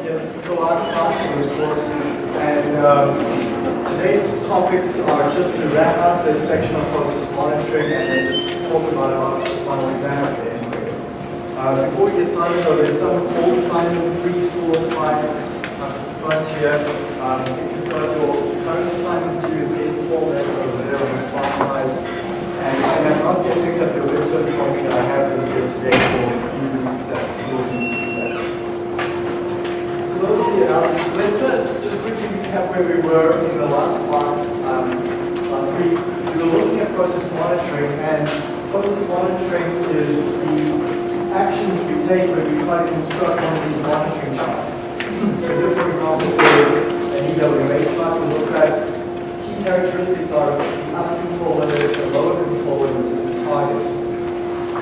Yeah, this is the last class for this course, and um, today's topics are just to wrap up this section of process monitoring and then just talk about our final exam at the end. Uh, before we get started, though, there's some old assignment threes, fours, fives up front here. Um, if you've got your current assignment due in format over there on the spot side, and you have not yet picked up your midterm points that I have with you today for you that will need to do that. So those are the analysis. Let's uh, just quickly recap where we were in the last class um, last week. We were looking at process monitoring, and process monitoring is the actions we take when we try to construct one of these monitoring charts. So here, for example, is an EWA chart to look at key characteristics are the upper control limit, the lower control limit, and the target.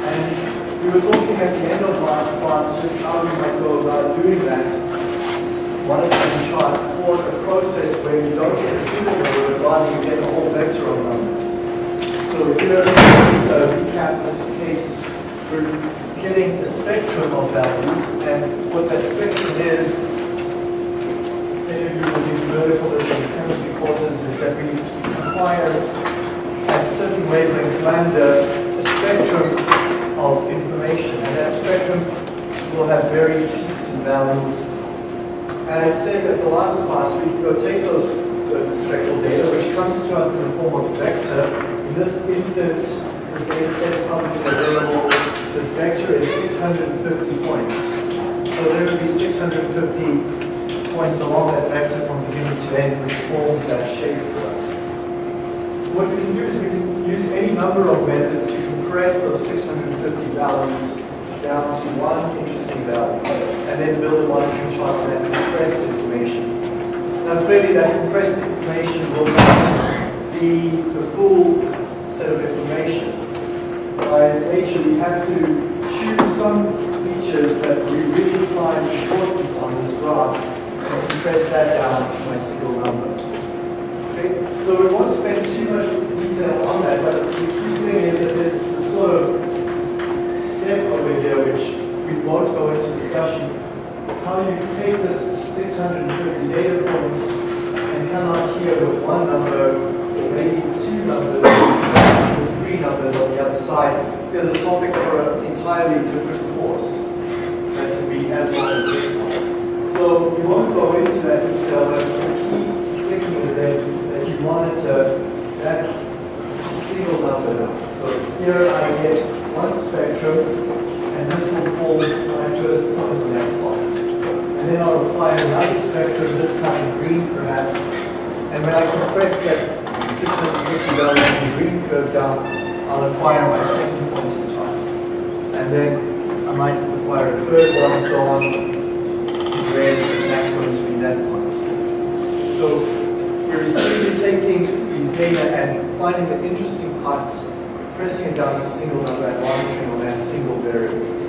And we were talking at the end of last class just how we might go about doing that monitoring chart for a process where you don't get a single number, but rather you get a whole vector of numbers. So here, uh, recap case, we're getting a spectrum of values, and what that spectrum is, many of you will do verticalism in chemistry courses, is that we acquire at certain wavelengths lambda a spectrum of information, and that spectrum will have varied peaks and valleys and I said that the last class, we can go take those the spectral data, which comes to us in the form of a vector. In this instance, this data is publicly available. The vector is 650 points. So there will be 650 points along that vector from beginning to end, which forms that shape for us. What we can do is we can use any number of methods to compress those 650 values down to one interesting value, and then build a monitoring chart for that compressed information. Now clearly that compressed information will not be the full set of information. Its nature, we have to choose some features that we really find important on this graph and compress that down to a single number. Okay? So we won't spend too much detail on that, but the key thing is that this sort of step over here, which we won't go into discussion, how do you take this 650 data points and come out here with one number, or maybe two numbers, or three numbers on the other side. There's a topic for an entirely different course that can be as long as this one. So we won't go into that detail, but the key thinking is that, that you monitor that single number. So here I get one spectrum, and this will form my first point on that plot. And apply another spectrum, this time green perhaps, and when I compress that 650 value in the green curve down, I'll acquire my second point in time. And then I might acquire a third one, so on, in red, and that's going to be that point. So we're simply taking these data and finding the interesting parts pressing it down to a single number and monitoring on that single variable.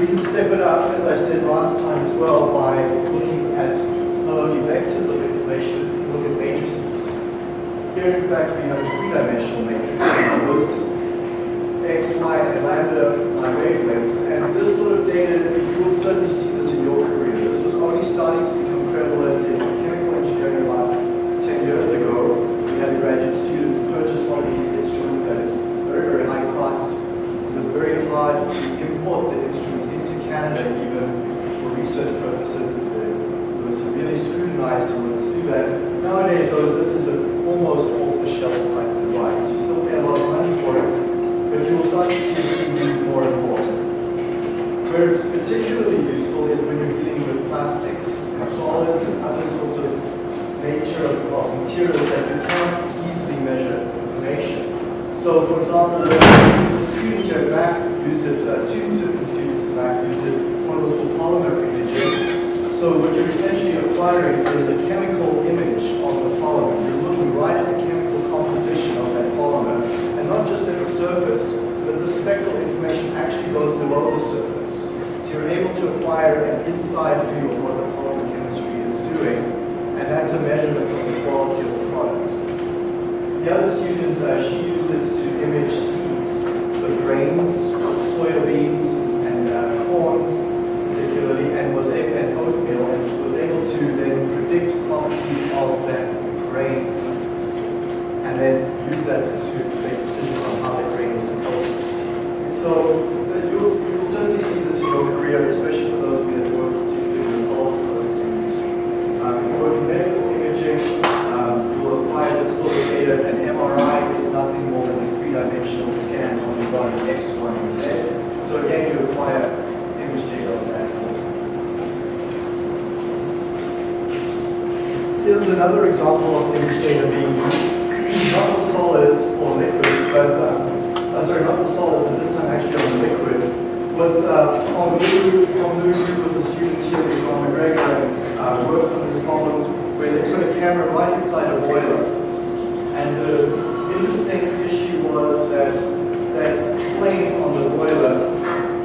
We can step it up, as I said last time as well, by looking at not only vectors of information, can look at matrices. Here, in fact, we have a three-dimensional matrix of numbers, x, y, and lambda are wavelengths, and this sort of data, you will certainly see this in your career. This was only starting to become prevalent in chemical engineering about 10 years ago. We had a graduate student purchase one of these instruments at a very, very high cost. It was very hard to import the instrument Canada even for research purposes. They were severely scrutinized in order to do that. Nowadays, though, this is an almost off-the-shelf type device. You still pay a lot of money for it, but you will start to see it used more and more. Where it's particularly useful is when you're dealing with plastics and solids and other sorts of nature of, materials that you can't easily measure information. So, for example, the, student here Mac used it, uh, two different students at Mac used it, So what you're essentially acquiring is a chemical image of the polymer. You're looking right at the chemical composition of that polymer, and not just at the surface, but the spectral information actually goes below the surface. So you're able to acquire an inside view of what the polymer chemistry is doing, and that's a measurement of the quality of the product. The other students, uh, she uses to image seeds, so grains, soybeans, legislators who make decisions on how they bring this process. So uh, you'll, you'll certainly see this in your career, especially for those of you that work particularly in the solid processing industry. Um, if you work in medical imaging, um, you will acquire this sort of data. An MRI is nothing more than a three-dimensional scan on the body X, Y, and Z. So again, you acquire image data on that. Here's another example of image data being used solids or liquids, but, uh, sorry, not the solids, but this time actually on the liquid. But uh, Honglu, Honglu was a student here with John MacGregor and uh, worked on this problem where they put a camera right inside a boiler. And the interesting issue was that that flame on the boiler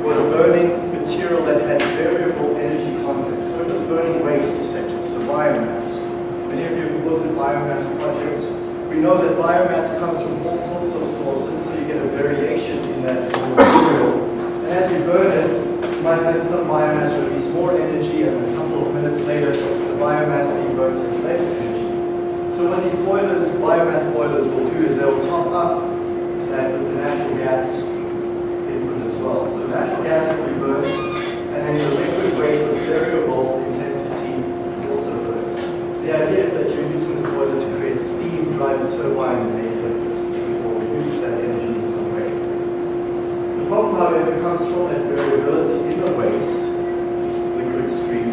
was burning material that had variable energy content. So it was burning waste essentially, so biomass. Many of you have looked at biomass projects. We know that biomass comes from all sorts of sources, so you get a variation in that material. And as you burn it, you might have some biomass release more energy, and a couple of minutes later, the biomass being burnt has less energy. So what these boilers, biomass boilers will do is they'll top up that with the natural gas input as well. So natural gas will be burnt, and then the liquid waste of variable intensity is also burnt. The idea is that you're using this boiler to create steam, drive a turbine, and make electricity, or use that energy in some way. The comes from that variability in the waste, liquid stream,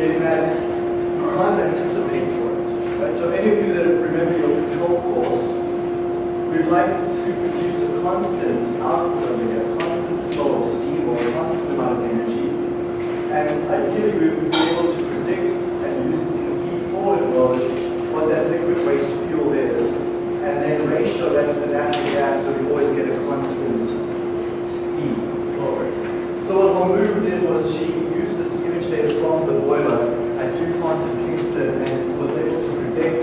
in that you can't anticipate for it. Right? So any of you that remember your control course, we'd like to produce a constant output of a constant flow of steam or a constant amount of energy. And ideally, we would be able to predict and use in the feed-forward mode what that liquid waste fuel is, and then ratio that to the natural gas so we always get a constant steam flow rate. So what Honglu was she used this image data from the boiler at DuPont in Kingston and was able to predict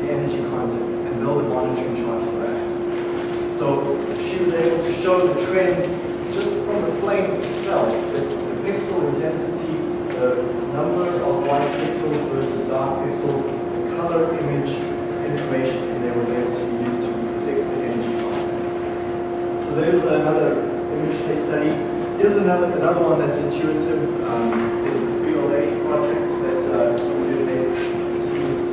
the energy content and build a monitoring chart for that. So she was able to show the trends just from the flame itself, the, the pixel intensity, the number of white pixels versus dark pixels, the color image information, and they were able to use to predict the energy content. So there's another image case study. Here's another another one that's intuitive. Um, is the Frito-Lay project that uh, some of you may see this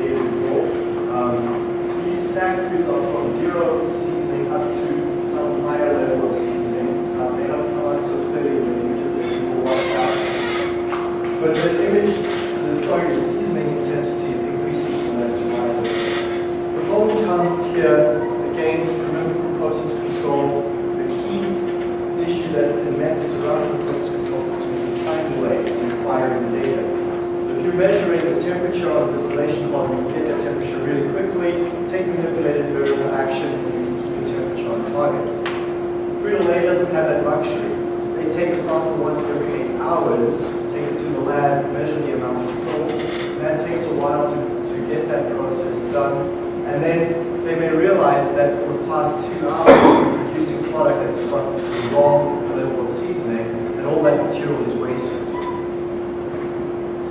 data before. Um, these snack foods are from zero seasoning up to some higher level of seasoning. Uh, they don't come up to 30 in the images that people watch out. But the image, the sorry, the seasoning intensity is increasing from that to rises. The problem comes here, again, remember from process control, the key issue that can mess us around with the process control system is the time delay in acquiring the data. So if you're measuring the temperature of the distillation column, you get that temperature really quickly, take manipulated variable action, and you keep the temperature on target. Frito-Lay doesn't have that luxury. They take a sample once every eight hours, take it to the lab, measure the amount of salt, and that takes a while to, to get that process done. And then they may realize that for the past two hours, they've been producing product that's got the wrong level of seasoning, and all that material is wasted.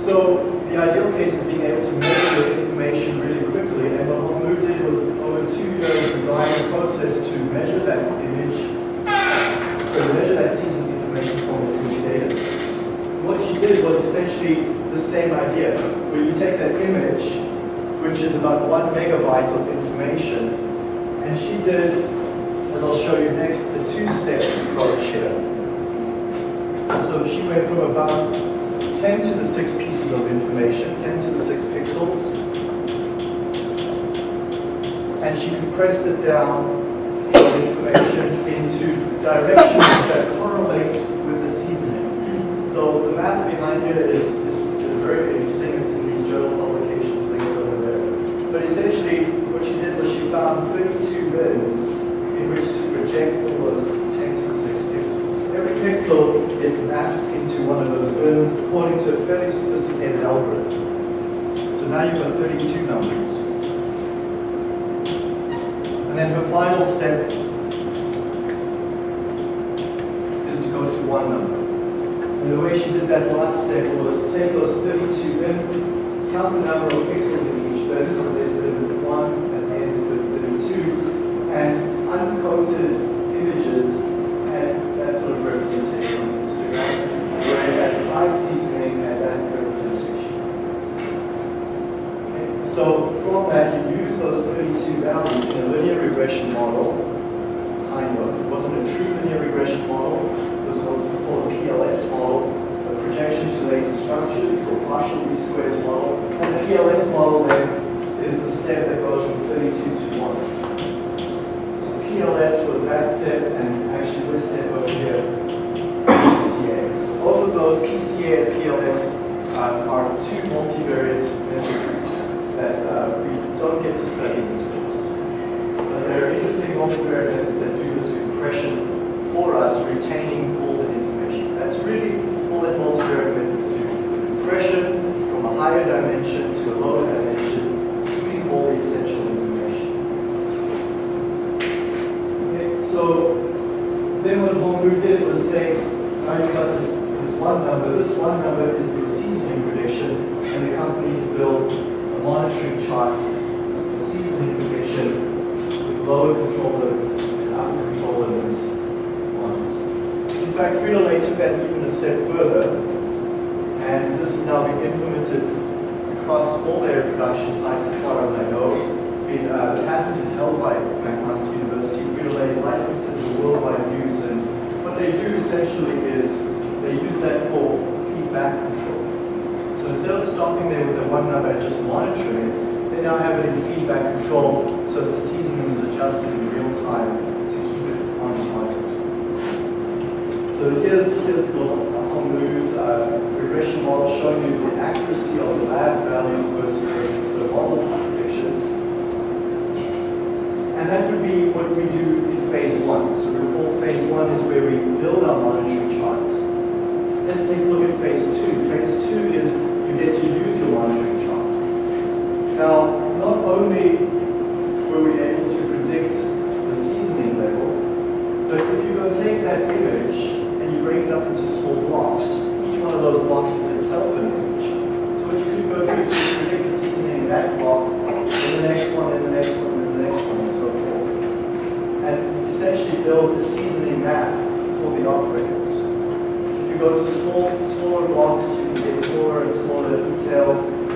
So the ideal case is being able to measure the information really quickly, and what Honglu did was over two years design a process to measure that image, to measure that seasoning information from the image data. What she did was essentially the same idea, where you take that image, which is about one megabyte of information, and she did, as I'll show you next, the two-step approach here. So she went from about 10 to the 6 pieces of information, 10 to the 6 pixels, and she compressed it down, information, into directions that correlate with the seasoning. So the math behind it is, is, is very interesting. It's in these journal publications linked over there. But essentially, what she did was she found 32 bins in which to project all those 10 to the 6 pixels. Every pixel is mapped into one of those bins according to a fairly sophisticated algorithm. So now you've got 32 numbers. And then her final step is to go to one number. And the way she did that last step was take those 32 bin, count the number of pixels in each so there's bin 1 and ends with bin 2, and uncoated images and that sort of representation on histogram, whereas I see seasoning had that representation. Okay, So from that, you use those 32 values in a linear regression model, kind of. It wasn't a true linear regression model, it was what we call a PLS model, a projection to insulated structures, or partial least squares model. And the PLS model then is the step that goes from 32 to 1. So PLS was that step, and actually this step over here, PCA. So both of those, PCA and PLS, uh, are two multivariate methods that uh, we don't get to study in this course. But there are interesting multivariate methods that do this compression for us, retaining all the information. That's really all that multivariate methods do. It's a compression from a higher dimension to a lower dimension, essential information. Okay, so then what Honglu did was say, now you've got this, this one number, this one number is the seasoning prediction, and the company built a monitoring chart for seasoning prediction with lower control limits and upper control limits on it. In fact, Frito-Lay took that even a step further, and this has now been implemented across all their production sites as far as I know. Been, uh, the patent is held by McMaster University. Frito-Lay is licensed it for worldwide use, and what they do essentially is they use that for feedback control. So instead of stopping there with the one number and just monitoring it, they now have it in feedback control so the seasoning is adjusted in real time to keep it on target. So here's, here's the Honglu's uh, regression model showing you the accuracy of the lab values versus the model predictions. And that would be what we do in phase one. So recall phase one is where we build our monitoring charts. Let's take a look at phase two. Phase two is you get to use your monitoring chart. Now, not only were we able to predict the seasoning level, but if you go take that image break it up into small blocks, each one of those blocks is itself an image. So what you could go do is predict the seasoning in that block, and the next one, and the next one, and the next one, and so forth. And essentially build a seasoning map for the operators. If you go to small, smaller blocks, you can get smaller and smaller detail.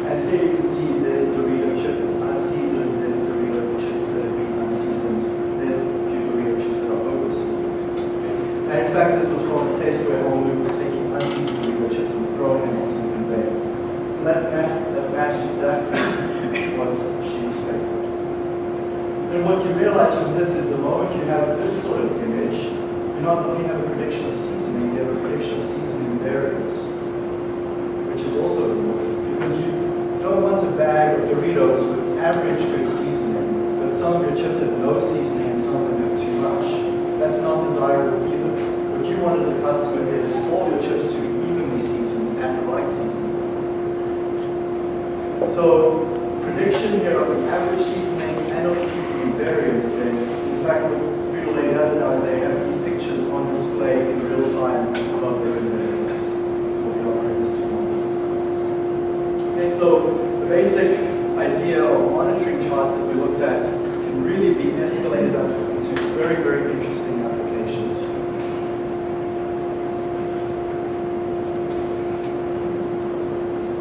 And here you can see there's a Dorito chip that's unseasoned, there's a Dorito chips that have been unseasoned, there's a few Dorito chips that are over seasoned. And in fact, this was from a test where Honglu was taking unseasoned Dorito chips and throwing them onto the conveyor. So that matched, that matched exactly what she expected. And what you realize from this is the moment you have this sort of image, you not only have a prediction of seasoning, you have a prediction of seasoning variance, which is also important because you don't want a bag of Doritos with average good seasoning, but some of your chips have no seasoning and some of them have too much. That's not desirable either. What you want as a customer is all your chips to be evenly seasoned at the right seasoning. So prediction here of the average seasoning and of the variance then, in fact what Frito-Lay does now is they have these pictures on display in real time of their variance for the operators to monitor the process. Okay, so the basic idea of monitoring charts that we looked at can really be escalated up into very, very interesting applications.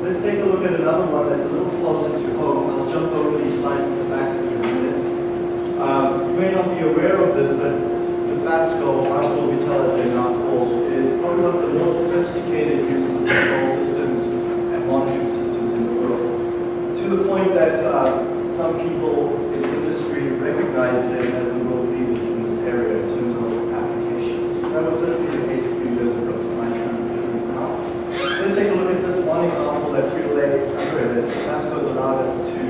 Let's take a look at another one that's a little closer to home. I'll jump over these slides at the back in a minute. Um, you may not be aware of this, but the Dofasco, ArcelorMittal as they're now called, is probably one of the most sophisticated users of control systems and monitoring systems in the world. To the point that uh, some people in the industry recognize them as the world leaders in this area in terms of applications. That was certainly the case a few years ago. Let's take a look at this one example that Frito-Lay, sorry, that has allowed us to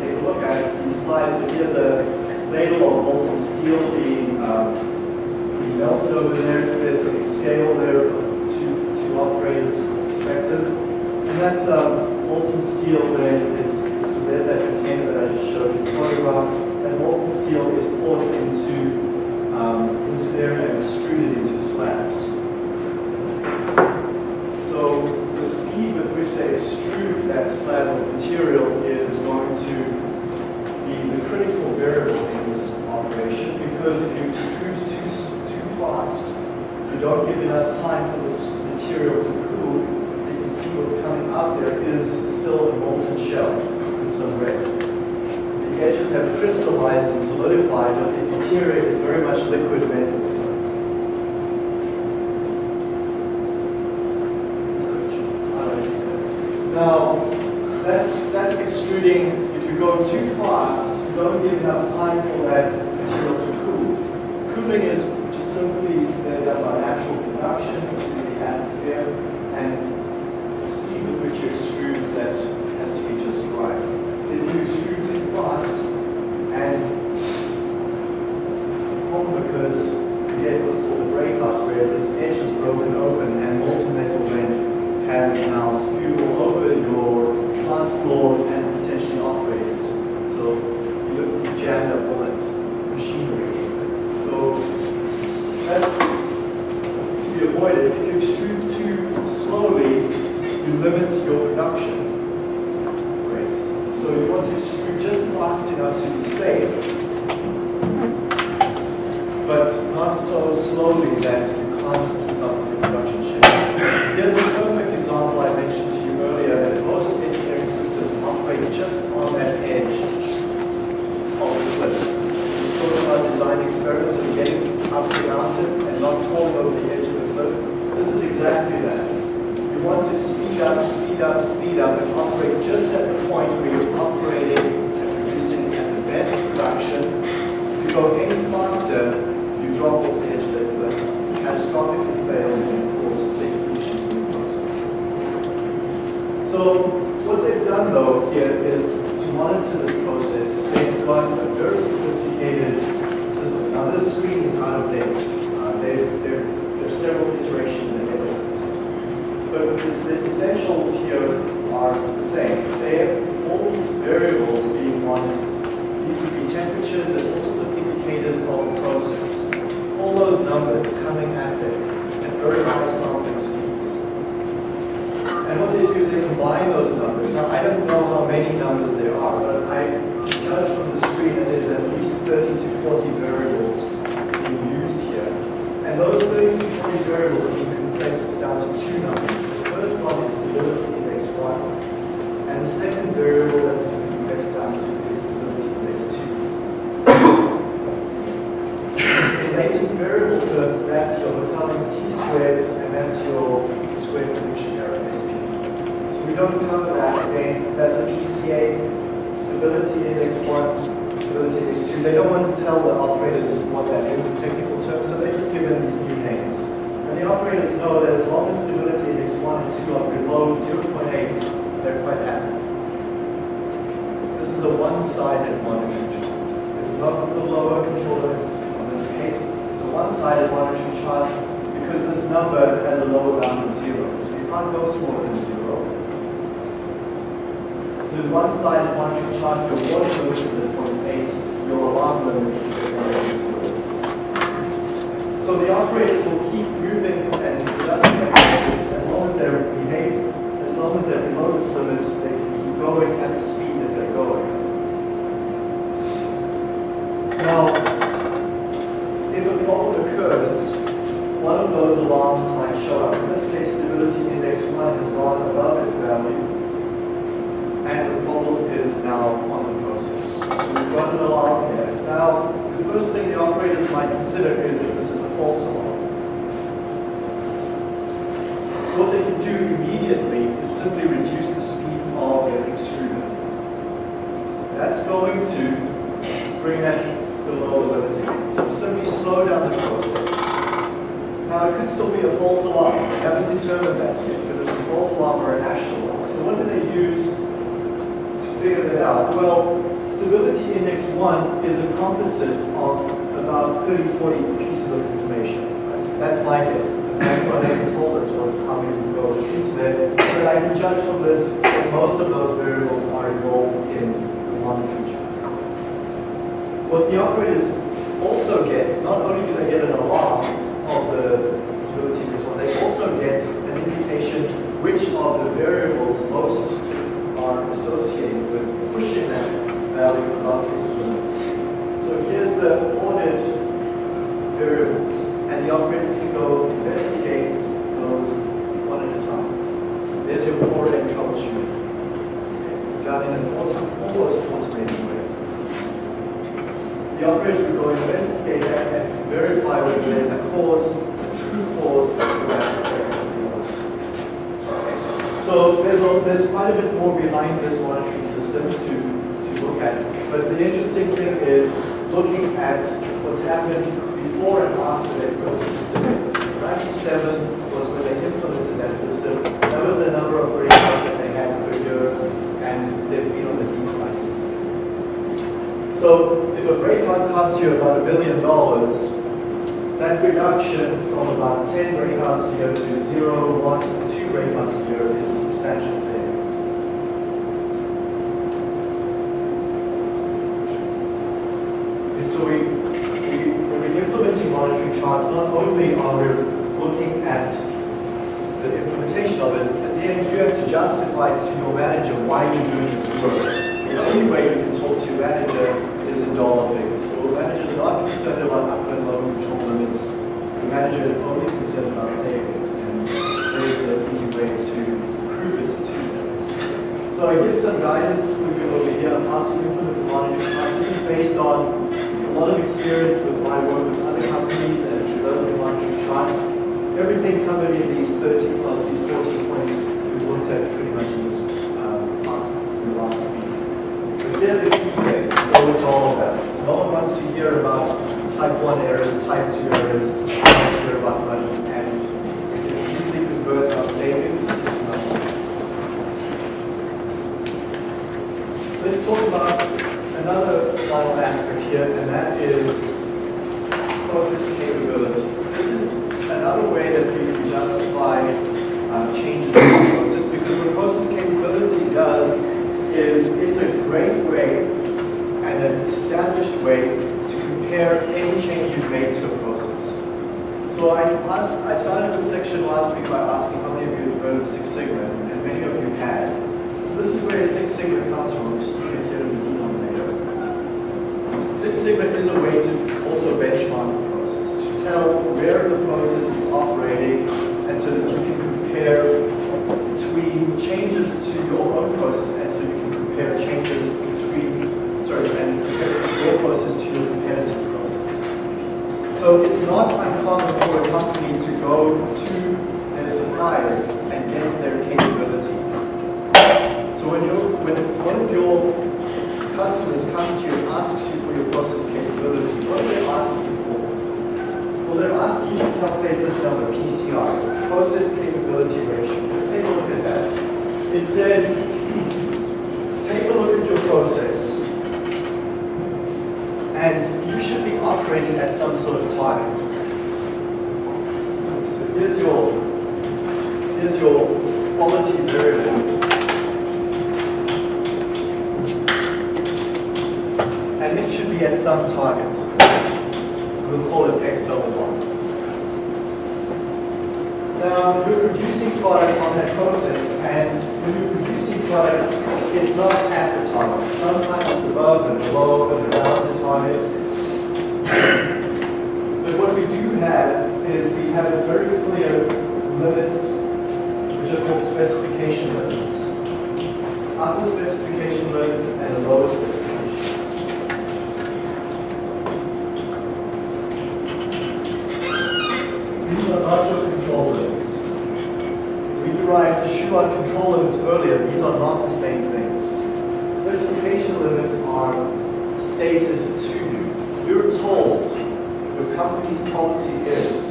take a look at these slides. So here's a ladle of molten steel being, um, being melted over there. There's some scale there to, to operators' perspective. And that um, molten steel then is, so there's that container that I just showed you the photograph. That molten steel is poured into, um, into there and extruded into slabs. So the speed with which they extrude that slab of material is going to be the critical variable in this operation because if you extrude too, s- too fast, you don't give enough time for this material to cool. You can see what's coming out there is still a molten shell with some red. The edges have crystallized and solidified, but the interior is very much liquid metal. Now, that's, that's extruding, if you go too fast, you don't give enough time for that material to cool. Cooling is simply done by natural conduction into the atmosphere, and the speed with which you extrude that has to be just right. If you extrude too fast, and the problem occurs, you get what's called a breakout, where this edge is broken open and molten metal then has now spewed all over your plant floor and potentially operators. So you jammed up all that machinery. So avoided. If you extrude too slowly, you limit your production rate. So you want to extrude just fast enough to be safe, but not so slowly that you can't keep up with the production schedule. Here's a perfect example I mentioned to you earlier that most engineering systems operate just on that edge of the cliff. We spoke about design experiments and getting up the mountain and not falling over the edge of the cliff. This is exactly that. You want to speed up, speed up, speed up, and operate just at the point where you're operating and producing at the best production. If you go any faster, you drop off the edge of that cliff. Catastrophically fail and cause safety issues in the process. So what they've done though here is to monitor this process, they've got a very sophisticated system. Now this screen is out of date. Uh, they've, there, there are several iterations of this. But the essentials here are the same. They have all these variables being monitored. These would be temperatures and all sorts of indicators of the process. All those numbers coming at them at very high sampling speeds. And what they do is they combine those numbers. Now, I don't know how many numbers there are, but I judge from the screen that there's at least 30 to 40 variables being used here. And those 30 to 40 variables are being compressed down to two numbers. The first one is stability index 1, and the second variable that's being compressed down to is stability index 2. In latent variable terms, that's your Hotelling's T squared, and that's your squared prediction error, SP. So we don't cover that again. That's a PCA, stability index 1, stability index 2. They don't want to tell the operators what that is in technical terms, so they just give them these new names. Know that as long as stability is 1 and 2 are below 0.8, they're quite happy. This is a one-sided monitoring chart. It's not the lower control limits. In this case, it's a one-sided monitoring chart because this number has a lower bound of zero. So you can't go smaller than zero. So the one-sided monitoring chart, your water limit is at 0.8, your alarm limit is at 0.80. So the operators will keep moving and adjusting their courses as long as they're behaving. As long as they're below this limit, they can keep going at the speed that they're going. Now, if a problem occurs, one of those alarms might show up. In this case, stability index 1 has gone above its value, and the problem is now on the process. So we've got an alarm here. Now, the first thing the operators might consider is that this is a false alarm. So what they can do immediately is simply reduce the speed of their extruder. That's going to bring that below the limit again. So simply slow down the process. Now, it could still be a false alarm. We haven't determined that yet, whether it's a false alarm or a national alarm. So what do they use to figure that out? Well, stability index 1 is a composite of about 30, 40 pieces of information. That's my guess. That's what they told us was how we would go into that. But I can judge from this that most of those variables are involved in What the operators also get, not only do they get an alarm of the stability one, they also get an indication which of the variables most are associated with pushing that value its limits. So here's the ordered variables, and the operators can go investigate those one at a time. There's your 4M troubleshooting. Done in an almost automated way. The operators will go investigate that and verify whether there's a cause, a true cause to that effect. So there's, a, there's quite a bit more behind this monitoring system to, to look at. But the interesting thing is looking at what's happened before and after the system. So 97 was when they implemented that system. That was the number of breakouts that they had per year, and they've been on the decline system. So if a breakout costs you about a billion dollars, that reduction from about 10 breakouts a year to 0, 1, 2 breakouts a year is a substantial savings. And so we, we, when we're implementing monitoring charts, not only are we looking at the implementation of it, at the end you have to justify to your manager why you're doing this work. The only way you can talk to your manager dollar figures. Your manager is not concerned about upper lower control limits. The manager is only concerned about savings, and there's an easy way to prove it to them. So I give some guidance for you over here on how to implement monitoring. This is based on a lot of experience with my work with other companies and developing monitoring charts. Everything covered in these 30, well, these 14 points we looked at pretty much in this um, last, in the last week. But here's the key thing, go with all of that. No one wants to hear about type 1 errors, type 2 errors, they want to hear about money, and we can easily convert our savings into money. Let's talk about another final aspect here, and that is process capability. This is another way that we can justify uh, changes in the process, because what process capability does is it's a great way and an established way to compare any change you've made to a process. So I, asked, I started this section last week by asking how many of you have heard of Six Sigma, and many of you had. So this is where Six Sigma comes from, which is here in the denominator. Six Sigma is a way to also benchmark the process, to tell where the process is operating, and so that you can compare between changes to your own process, and so you can compare changes between, sorry, and compare your process to your competitor's process. So it's not uncommon for a company to go to their suppliers and get their capability. So when, you when one of your customers comes to you and asks you for your process capability, what are they asking you for? Well, they're asking you to calculate this number, PCR, process capability ratio. Let's take a look at that. It says, take a look at your process, and you should be operating at some sort of target. So here's your, here's your quality variable. And it should be at some target. We'll call it X double one. Now, you're producing product on that process, and when you're producing product, it's not at the target. Sometimes it's above and below and around the target. But what we do have is we have very clear limits, which are called specification limits. Upper specification limits and lower specification. These are not your control limits. We derived the Shewhart control limits earlier. These are not the same things. Specification limits are stated to you. You're told your company's policy is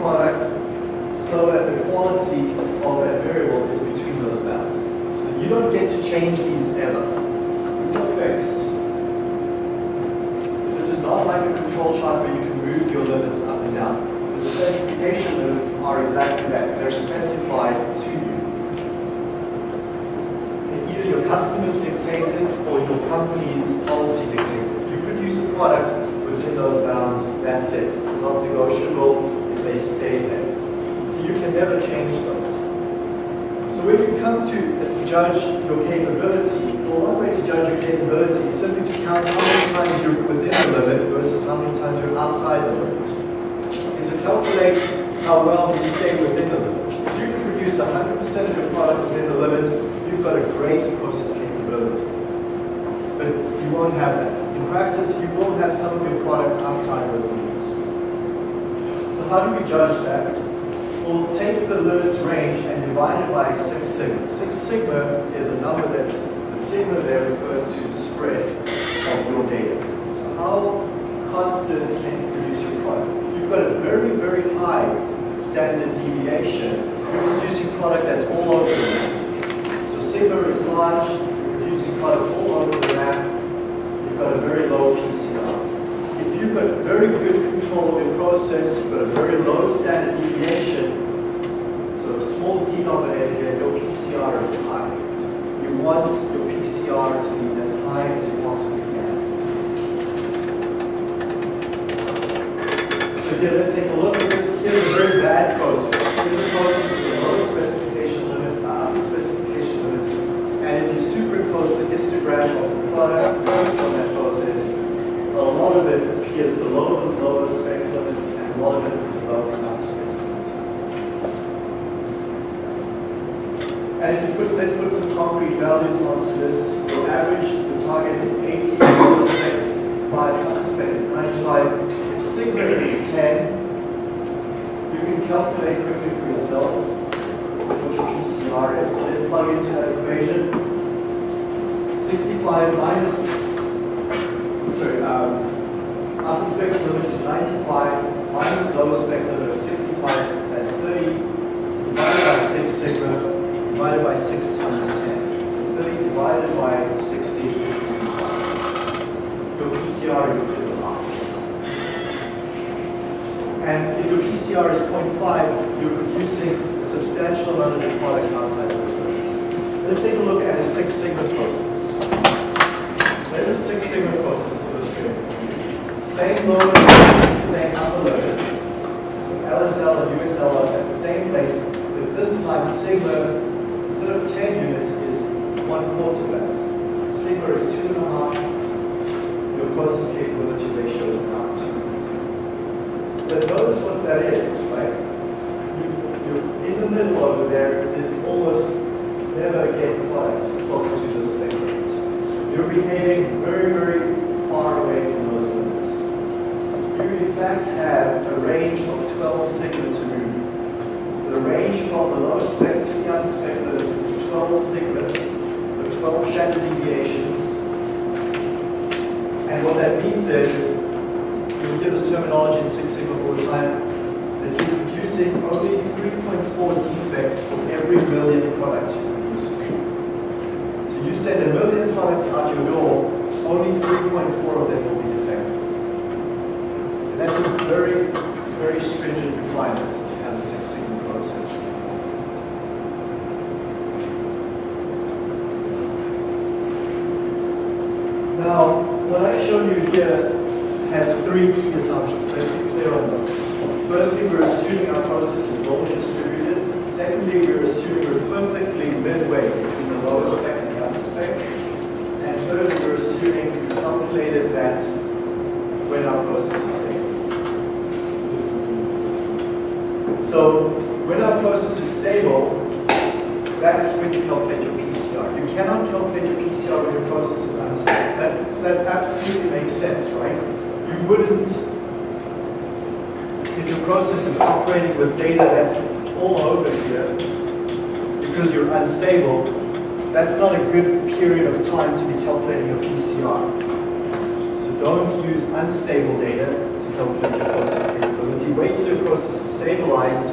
product so that the quality of that variable is between those bounds. So you don't get to change these ever. These are fixed. This is not like a control chart where you can move your limits up and down. The specification limits are exactly that. They're specified to you. And either your customers dictate it or your company's policy dictates it. You produce a product within those bounds, that's it. It's not negotiable, they stay there. So you can never change those. So when you come to judge your capability, well, one way to judge your capability is simply to count how many times you're within the limit versus how many times you're outside the limit. Is to calculate how well you stay within the limit. If you can produce 100% of your product within the limit, you've got a great process capability. But you won't have that. In practice, you will have some of your product outside those limits. How do we judge that? we'll take the limits range and divide it by 6 sigma. 6 sigma is a number that's, the sigma there refers to the spread of your data. So how constant can you produce your product? You've got a very, very high standard deviation, you're producing product that's all over the map. So sigma is large, you're producing product all over the map, you've got a very low PCR. You've got very good control of your process, you've got a very low standard deviation, so a small denominator your PCR is high. You want your PCR to be as high as you possibly can. So here, let's take a look at this. Here's a very bad process. Here's a process with a low specification limit, uh, specification limit. And if you superimpose the histogram of the product on that process, a lot of it appears below the lower spec limit, and lot of above the spec limit. And if you put, let's put some concrete values onto this, your average, the target is 80, lower spec is 65, upper spec is 95. If sigma is 10, you can calculate quickly for yourself what your PCR is. So let's plug into that equation. 65 minus, sorry, um, upper spec limit is 95, minus lower spec limit is 65, that's 30, divided by 6 sigma, divided by 6 times 10. So 30 divided by 60, your PCR is. And if your PCR is 0.5, you're producing a substantial amount of the product outside those limits. Let's take a look at a Six Sigma process. There's a Six Sigma process illustrated. Same load, same upper load. So LSL and USL are at the same place, but this time sigma, instead of 10 units, is one quarter that. Sigma is two and a half. Your closest capability ratio is now two. But notice what that is, right? You, you're in the middle over there, you almost never get product close to the limits. You're behaving very, very far away from those limits. You in fact have a range of 12 sigma to move. The range from the lowest spec limit is 12 sigma, the 12 standard deviations. And what that means is, we give this terminology in Six Sigma all the time, that you're producing only 3.4 defects for every million products you produce. So you send a million products out your door, only 3.4 of them will be defective. And that's a very stringent requirement to have a Six Sigma process. Now, what I showed you here has three key assumptions. Let's be clear on those. Firstly, we're assuming our process is normally distributed. Secondly, we're assuming we're perfectly midway between the lower spec and the upper spec. And thirdly, we're assuming we calculated that when our process is stable. So when our process is stable, that's when you calculate your PCR. You cannot calculate your PCR when your process is unstable. That, that absolutely makes sense, right? You wouldn't, if your process is operating with data that's all over here, because you're unstable, that's not a good period of time to be calculating your PCR. So don't use unstable data to calculate your process capability. Wait till your process is stabilized,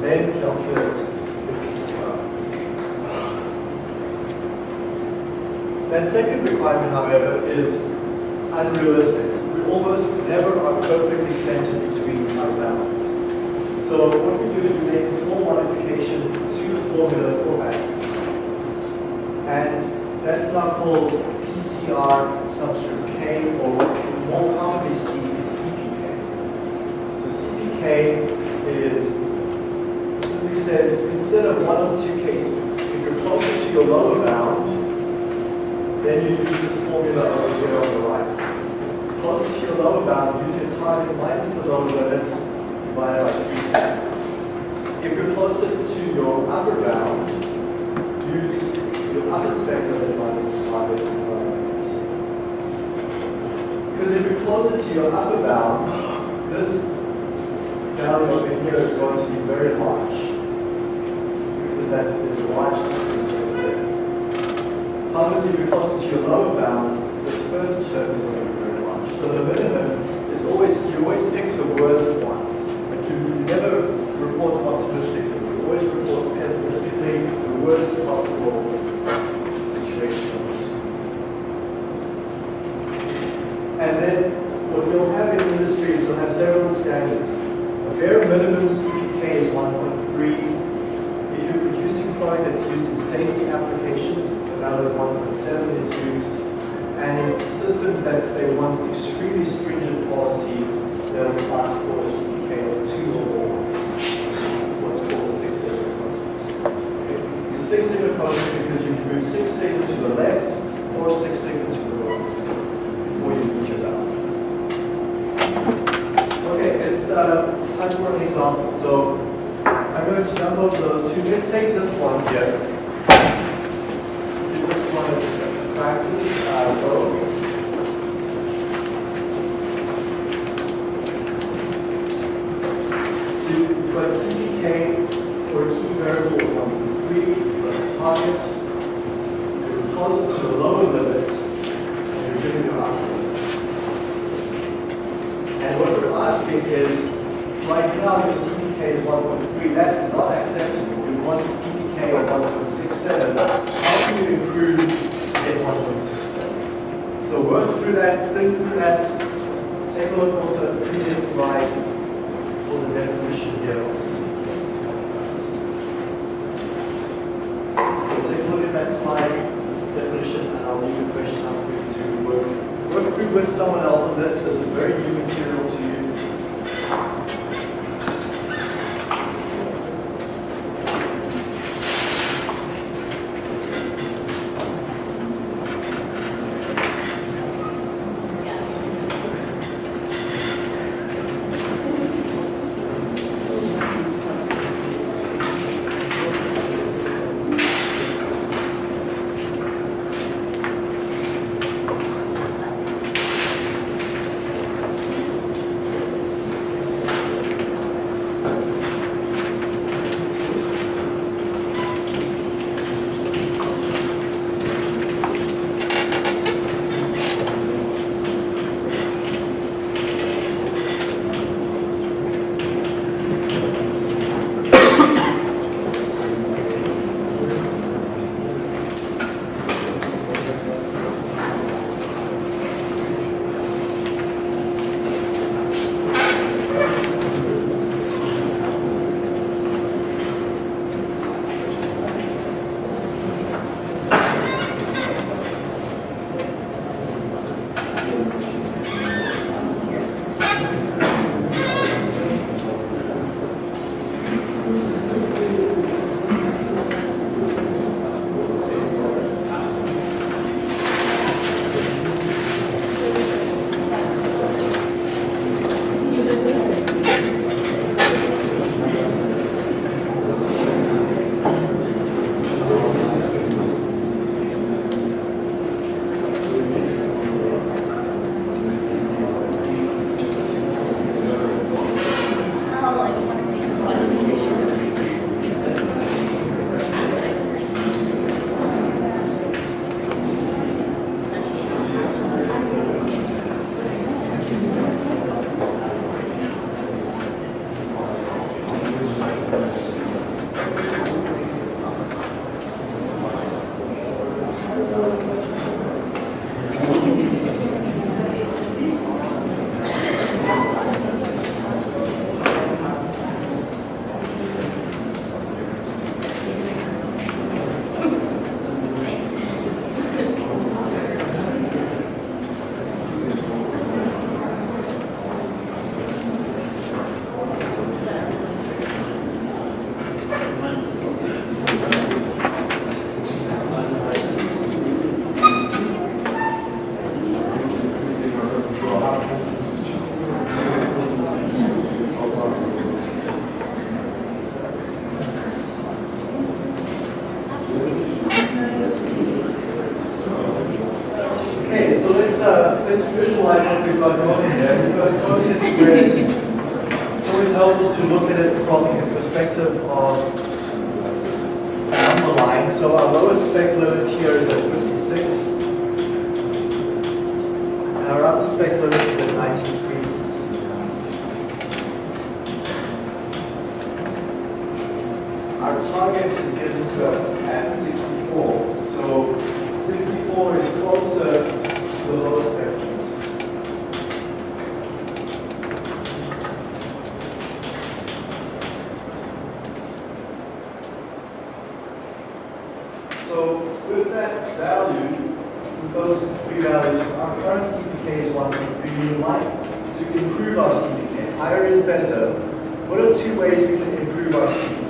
then calculate your PCR. That second requirement, however, is unrealistic. Almost never are perfectly centered between our bounds. So what we do is we make a small modification to the formula for that. And that's now called PCR subscript K, or what we more commonly see is CPK. So CPK is, simply says, consider one of two cases. If you're closer to your lower bound, then you use this formula over here on the right. Closer to your lower bound, use your target minus the lower limit divided by 3 If you're closer to your upper bound, use your upper spec limit minus the target divided by 3 Because if you're closer to your upper bound, this value over here is going to be very large. Because that is a large distance over there. However, if you're closer to your lower bound, this first term is going to be. So the minimum is always, you always pick the worst one. Like you, never report optimistically, you always report pessimistically the worst possible situation. And then what you'll have in industry is you'll have several standards. A bare minimum CPK is 1.3. If you're producing product that's used in safety applications, another 1.7 is used. And in that they want extremely stringent quality, they'll ask for a CPK of 2 or more, what's called a Six Sigma process. It's a Six Sigma process because you can move Six Sigma to the left or Six Sigma to the right before you reach your value. Okay, it's uh, time for an example. So I'm going to jump over those two. Let's take this one here. Our lowest spec limit here is at 56. And our upper spec limit is at 93. Our target is given to us at 64. So 64 is closer to the lowest spec limit. So with that value, with those three values, our current CPK is 1.3. We would like to improve our CPK. Higher is better. What are two ways we can improve our CPK?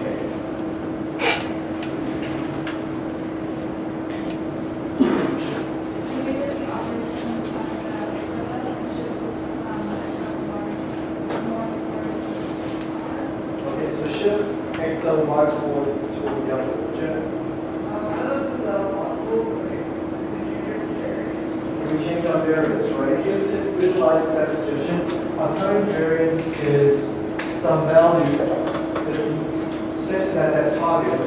Okay, so bar toward, towards the upper jet. We change our variance, right? Here's visualize that suggestion. Our current variance is some value that's set at that target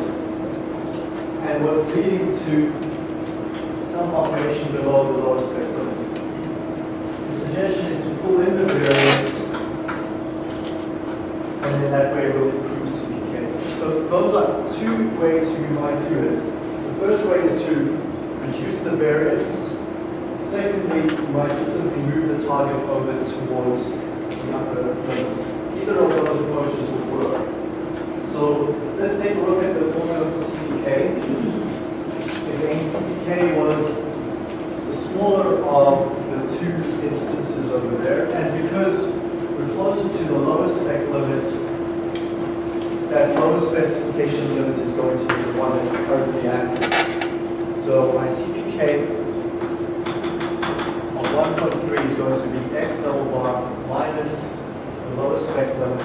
and what's leading to some operation below the lower spec limit. The suggestion is to pull in the variance and then that way we'll improve CPK. So those are two ways you might do it. The first way is to reduce the variance. Secondly, you might just simply move the target over towards the limit. Either of those approaches will work. So let's take a look at the formula for CPK. Again, CPK was the smaller of the two instances over there, and because we're closer to the lowest spec limit, that specification limit is going to be the one that's currently active. So my CPK of 1.3 is going to be x double bar minus the lowest spec limit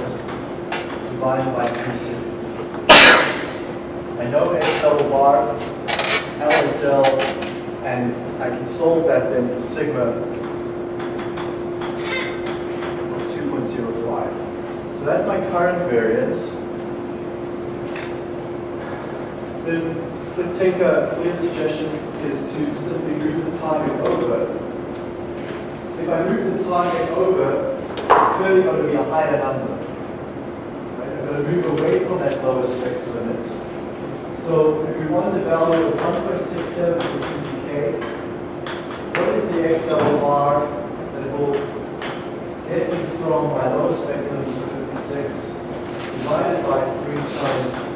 divided by 3 sigma. I know x double bar, LSL, and I can solve that then for sigma of 2.05. So that's my current variance. Then let's take a clear suggestion is to simply move the target over. If I move the target over, it's clearly going to be a higher number. Right? I'm going to move away from that lowest spectrum limit. So if we want the value of 1.67 for CPK, what is the x double bar that will get me from my lowest spectrum to 56 divided by 3 times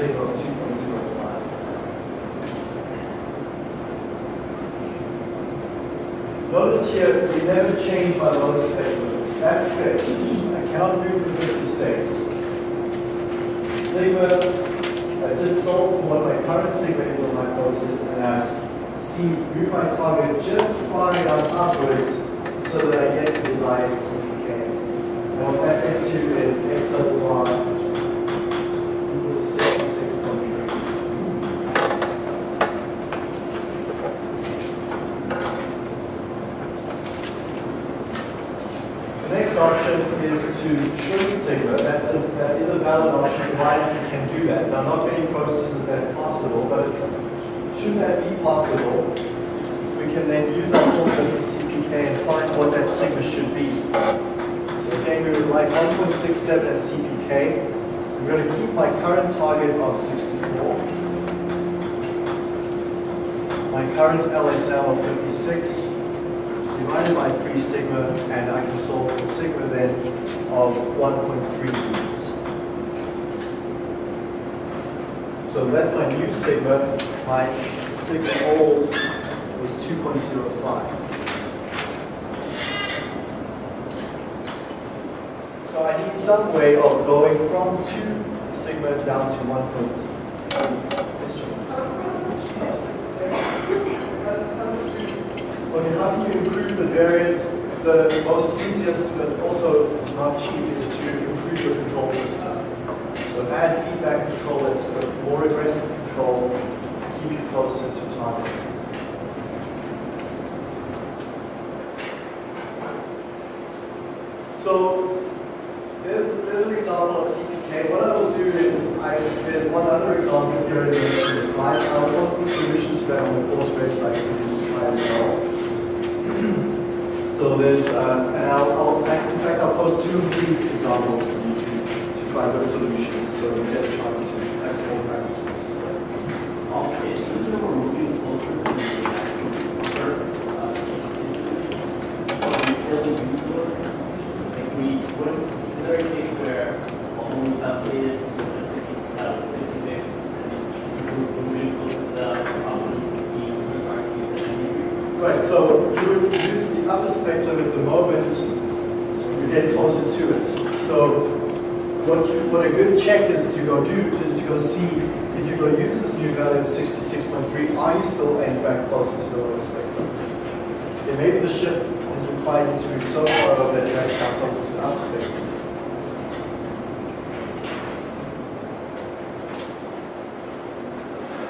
of 2.05? Notice here, we never change my lowest spectrum. That's fixed. I move to 56. Sigma, I just solved what my current sigma is on my process, and I see, move my target just far enough upwards so that I get the desired CPK. And what that gets you is x double equals to 66.3. The option is to shrink sigma. That's a, that is a valid option, provided you can do that. Now, not many processes that's possible, but should that be possible, we can then use our formula for CPK and find what that sigma should be. So again, we would like 1.67 as CPK. We're going to keep my current target of 64. My current LSL of 56 divided by 3 sigma, and I can solve for sigma then of 1.3 units. So that's my new sigma. My sigma old was 2.05. So I need some way of going from 2 sigma down to 1.0. Okay, how the variance? The most easiest, but also not cheap, is to improve your control system. So add feedback control that's more aggressive control to keep you closer to target. So there's, there's an example of CPK. What I will do is, I, there's one other example here in the, slides. I'll post the solution to that on the course website for you to try as well. So there's, uh, and I'll, I'll, in fact, I'll post two three examples for you to, to try with solutions, so you get a chance to more practice with this. Okay, even though we're moving closer to the actual number, uh, are we still use those? Like we, what, is there a case where when we calculated, uh, fifty-six, we're moving closer to the, um, the, the, Right, so you would upper spec limit at the moment, you get closer to it. So what, what a good check is to go do is to go see if you go use this new value of 66.3, are you still in fact closer to the lower spec limit? Yeah, maybe the shift has required to move so far that you're actually closer to the upper spec limit.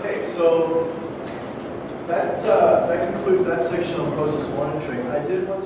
Okay, so that, uh, that concludes that section on process monitoring. I did want